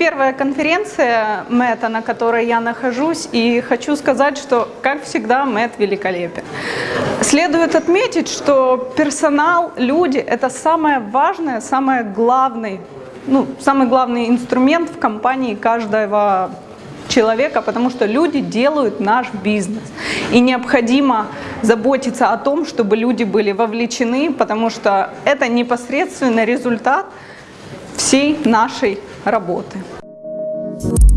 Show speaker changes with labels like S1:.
S1: первая конференция МЭТа, на которой я нахожусь, и хочу сказать, что, как всегда, МЭТ великолепен. Следует отметить, что персонал, люди – это самое важное, самое главное, ну, самый главный инструмент в компании каждого человека, потому что люди делают наш бизнес. И необходимо заботиться о том, чтобы люди были вовлечены, потому что это непосредственный результат всей нашей работы. Thank you